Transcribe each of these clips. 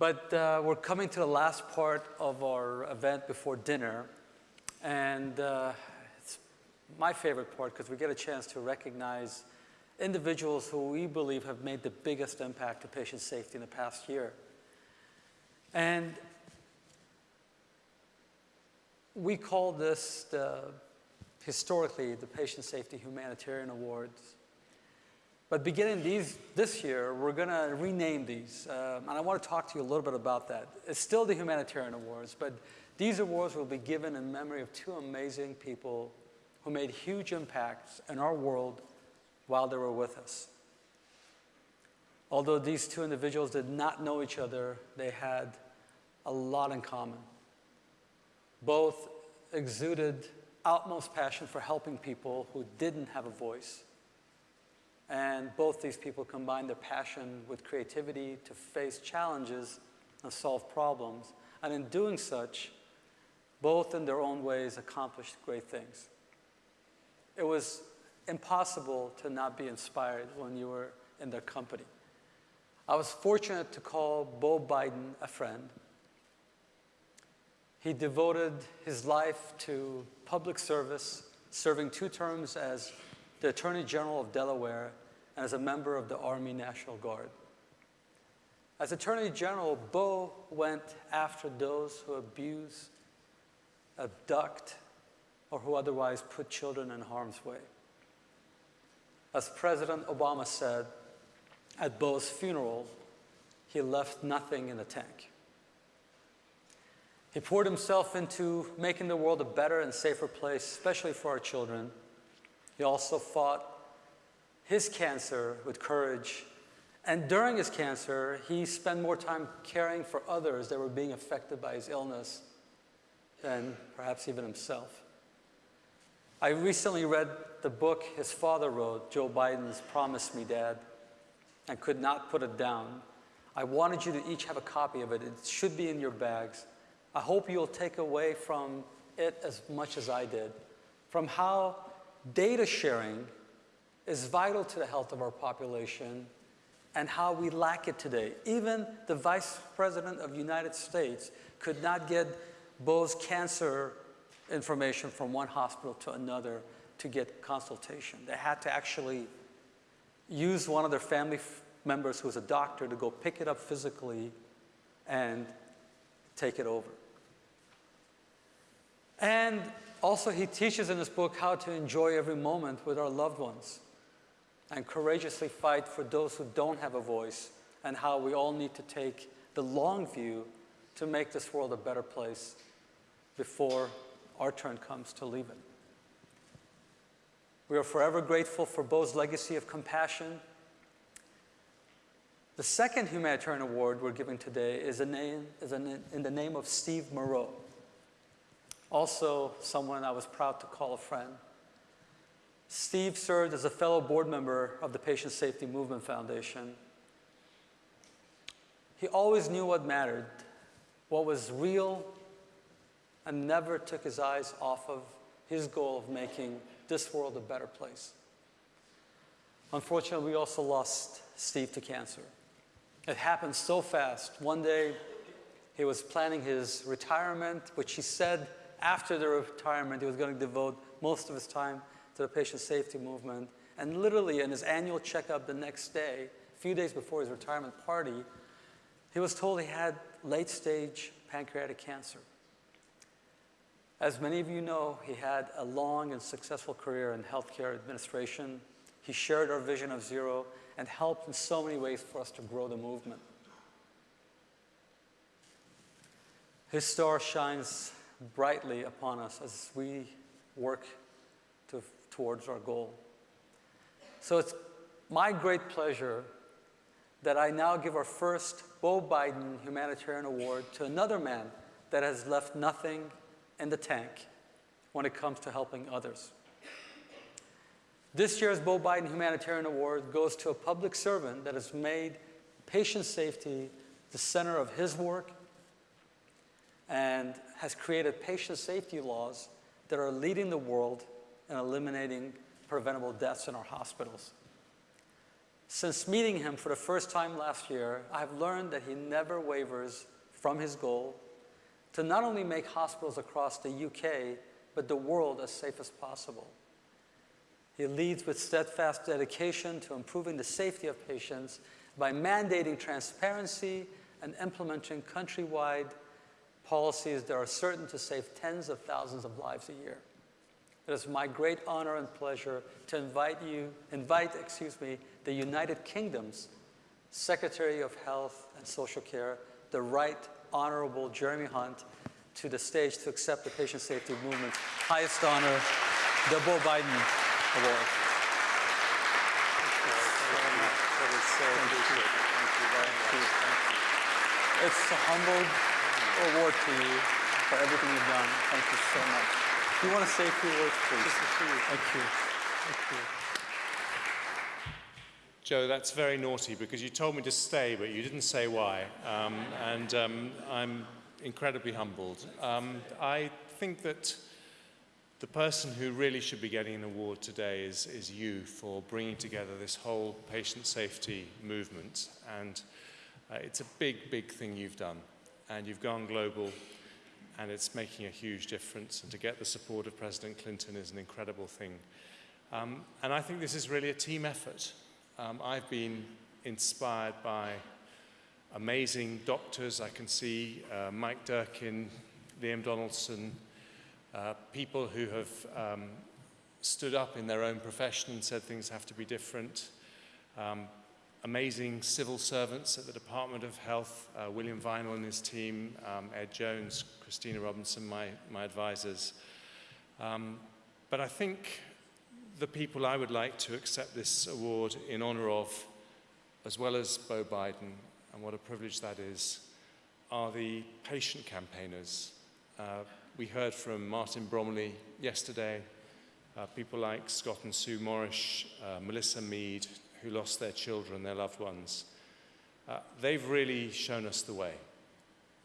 But uh, we're coming to the last part of our event before dinner. And uh, it's my favorite part because we get a chance to recognize individuals who we believe have made the biggest impact to patient safety in the past year. And we call this the, historically the Patient Safety Humanitarian Awards. But beginning these, this year, we're going to rename these. Um, and I want to talk to you a little bit about that. It's still the Humanitarian Awards, but these awards will be given in memory of two amazing people who made huge impacts in our world while they were with us. Although these two individuals did not know each other, they had a lot in common. Both exuded utmost passion for helping people who didn't have a voice. And both these people combined their passion with creativity to face challenges and solve problems. And in doing such, both in their own ways accomplished great things. It was impossible to not be inspired when you were in their company. I was fortunate to call Beau Biden a friend. He devoted his life to public service, serving two terms as the Attorney General of Delaware and as a member of the Army National Guard. As Attorney General, Beau went after those who abuse, abduct, or who otherwise put children in harm's way. As President Obama said at Beau's funeral, he left nothing in the tank. He poured himself into making the world a better and safer place, especially for our children. He also fought his cancer with courage. And during his cancer, he spent more time caring for others that were being affected by his illness than perhaps even himself. I recently read the book his father wrote, Joe Biden's Promise Me Dad, and could not put it down. I wanted you to each have a copy of it. It should be in your bags. I hope you'll take away from it as much as I did, from how data sharing is vital to the health of our population and how we lack it today. Even the Vice President of the United States could not get Beau's cancer information from one hospital to another to get consultation. They had to actually use one of their family members who was a doctor to go pick it up physically and take it over. And also he teaches in this book how to enjoy every moment with our loved ones and courageously fight for those who don't have a voice and how we all need to take the long view to make this world a better place before our turn comes to leave it. We are forever grateful for Beau's legacy of compassion. The second humanitarian award we're giving today is, name, is in the name of Steve Moreau, also someone I was proud to call a friend. Steve served as a fellow board member of the Patient Safety Movement Foundation. He always knew what mattered, what was real, and never took his eyes off of his goal of making this world a better place. Unfortunately, we also lost Steve to cancer. It happened so fast. One day, he was planning his retirement, which he said after the retirement, he was going to devote most of his time to the patient safety movement. And literally, in his annual checkup the next day, a few days before his retirement party, he was told he had late stage pancreatic cancer. As many of you know, he had a long and successful career in healthcare administration. He shared our vision of zero and helped in so many ways for us to grow the movement. His star shines brightly upon us as we work to, towards our goal. So it's my great pleasure that I now give our first Beau Biden Humanitarian Award to another man that has left nothing in the tank when it comes to helping others. This year's Beau Biden Humanitarian Award goes to a public servant that has made patient safety the center of his work and has created patient safety laws that are leading the world in eliminating preventable deaths in our hospitals. Since meeting him for the first time last year, I've learned that he never wavers from his goal to not only make hospitals across the UK, but the world as safe as possible. He leads with steadfast dedication to improving the safety of patients by mandating transparency and implementing countrywide policies that are certain to save tens of thousands of lives a year. It is my great honor and pleasure to invite you, invite, excuse me, the United Kingdom's Secretary of Health and Social Care, the Right Honorable Jeremy Hunt, to the stage to accept the Patient Safety Movement's highest honor, the Beau Biden Award. It's a humble award to you for everything you've done. Thank you so much. Do you want to say a few words, please? Thank you. Thank you. Joe, that's very naughty because you told me to stay, but you didn't say why. Um, and um, I'm incredibly humbled. Um, I think that the person who really should be getting an award today is, is you for bringing together this whole patient safety movement. And uh, it's a big, big thing you've done. And you've gone global, and it's making a huge difference. And to get the support of President Clinton is an incredible thing. Um, and I think this is really a team effort. Um, I've been inspired by amazing doctors. I can see uh, Mike Durkin, Liam Donaldson, uh, people who have um, stood up in their own profession and said things have to be different. Amazing civil servants at the Department of Health, uh, William Vineall and his team, um, Ed Jones, Christina Robinson, my, my advisors. Um, but I think the people I would like to accept this award in honor of, as well as Beau Biden, and what a privilege that is, are the patient campaigners. Uh, we heard from Martin Bromley yesterday, uh, people like Scott and Sue Morrish, uh, Melissa Mead, who lost their children, their loved ones. Uh, they've really shown us the way.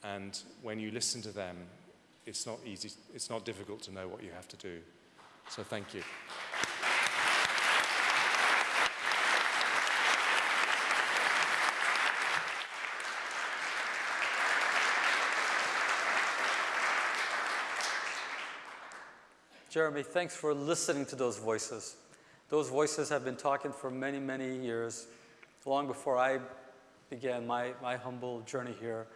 And when you listen to them, it's not easy, it's not difficult to know what you have to do. So thank you. Jeremy, thanks for listening to those voices. Those voices have been talking for many, many years, long before I began my, my humble journey here.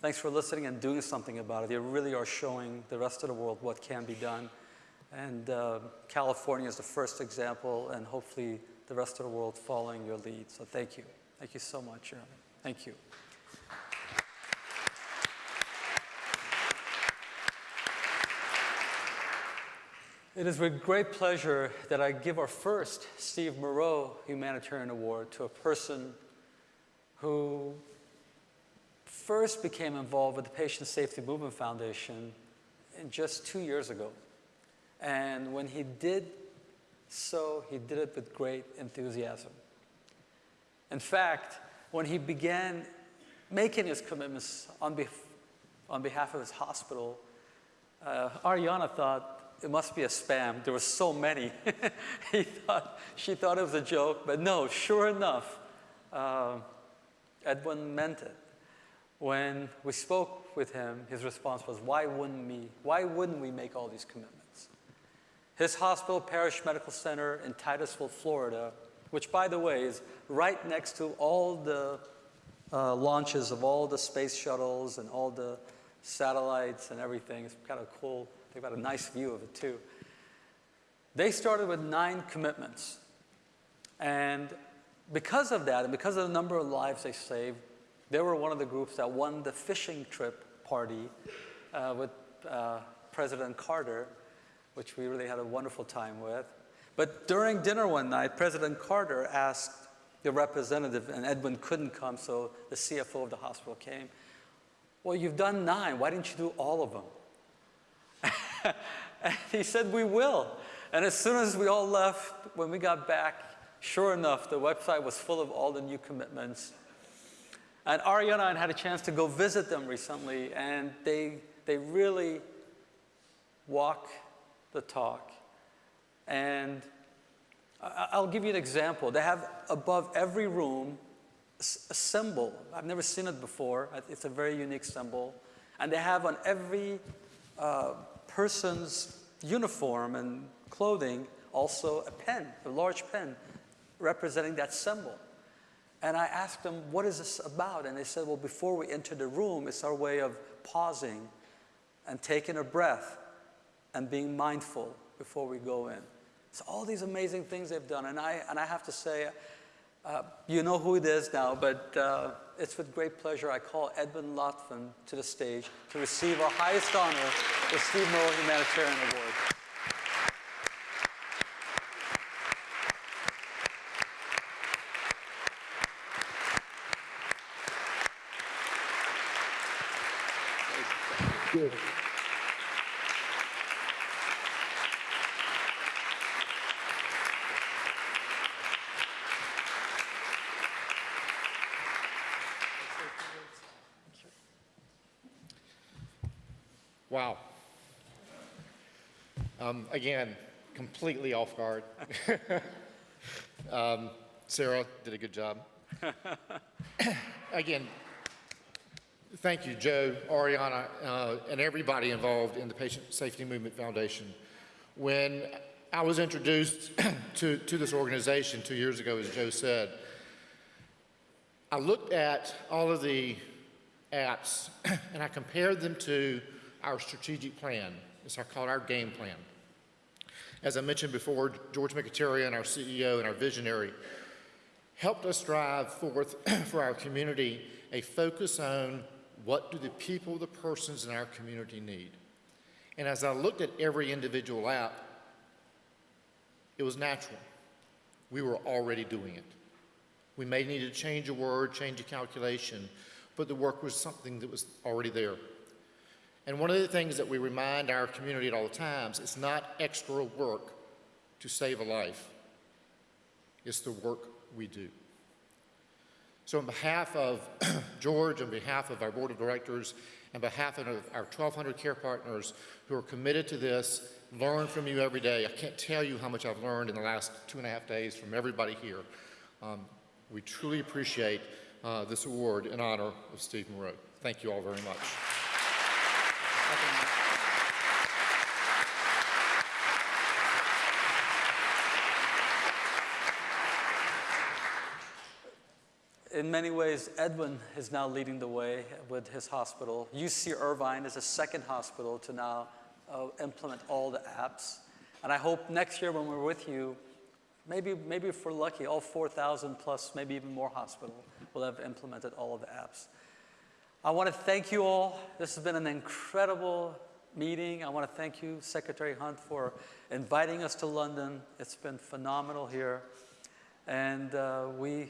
Thanks for listening and doing something about it. You really are showing the rest of the world what can be done. And uh, California is the first example, and hopefully the rest of the world following your lead. So thank you. Thank you so much, Jeremy. Thank you. It is with great pleasure that I give our first Steve Moreau Humanitarian Award to a person who first became involved with the Patient Safety Movement Foundation just two years ago. And when he did so, he did it with great enthusiasm. In fact, when he began making his commitments on, on behalf of his hospital, uh, Ariana thought, it must be a spam. There were so many. he thought, she thought it was a joke, but no, sure enough, uh, Edwin meant it. When we spoke with him, his response was, why wouldn't, we, why wouldn't we make all these commitments? His hospital, Parrish Medical Center in Titusville, Florida, which by the way is right next to all the uh, launches of all the space shuttles and all the satellites and everything. It's kind of cool They've got a nice view of it too. They started with nine commitments. And because of that, and because of the number of lives they saved, they were one of the groups that won the fishing trip party uh, with uh, President Carter, which we really had a wonderful time with. But during dinner one night, President Carter asked the representative, and Edwin couldn't come, so the CFO of the hospital came. Well, you've done nine. Why didn't you do all of them? And he said, we will. And as soon as we all left, when we got back, sure enough, the website was full of all the new commitments. And Ariana and I had a chance to go visit them recently, and they, they really walk the talk. And I'll give you an example. They have above every room a symbol. I've never seen it before. It's a very unique symbol. And they have on every uh, person's uniform and clothing also a pen, a large pen representing that symbol. And I asked them, what is this about? And they said, well, before we enter the room, it's our way of pausing and taking a breath and being mindful before we go in. So all these amazing things they've done. And I, and I have to say, uh, you know who it is now, but uh, it's with great pleasure I call Edwin Loftin to the stage to receive our highest honor, the Steve Moreau Humanitarian Award. Wow. Um, again, completely off guard. um, Sarah did a good job. again, thank you, Joe, Ariana, uh, and everybody involved in the Patient Safety Movement Foundation. When I was introduced to, to this organization two years ago, as Joe said, I looked at all of the apps and I compared them to our strategic plan. It's called our game plan. As I mentioned before, George Mikitarian, our CEO and our visionary, helped us drive forth for our community a focus on what do the people, the persons in our community need. And as I looked at every individual app, it was natural. We were already doing it. We may need to change a word, change a calculation, but the work was something that was already there. And one of the things that we remind our community at all times, it's not extra work to save a life. It's the work we do. So on behalf of George, on behalf of our board of directors, and behalf of our 1,200 care partners who are committed to this, learn from you every day. I can't tell you how much I've learned in the last two and a half days from everybody here. Um, we truly appreciate uh, this award in honor of Steve Moreau. Thank you all very much. In many ways, Edwin is now leading the way with his hospital. UC Irvine is a second hospital to now uh, implement all the apps. And I hope next year when we're with you, maybe, maybe if we're lucky, all 4,000 plus, maybe even more hospital will have implemented all of the apps. I want to thank you all. This has been an incredible meeting. I want to thank you, Secretary Hunt, for inviting us to London. It's been phenomenal here. And uh, we,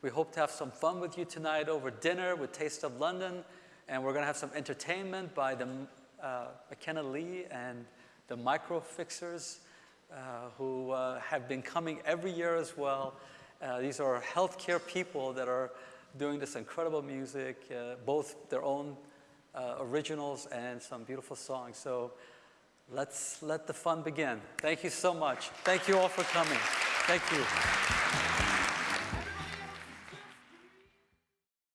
we hope to have some fun with you tonight over dinner with Taste of London. And we're going to have some entertainment by the, uh, McKenna Lee and the Micro Fixers, uh, who uh, have been coming every year as well. Uh, these are healthcare people that are doing this incredible music, uh, both their own uh, originals and some beautiful songs. So let's let the fun begin. Thank you so much. Thank you all for coming. Thank you.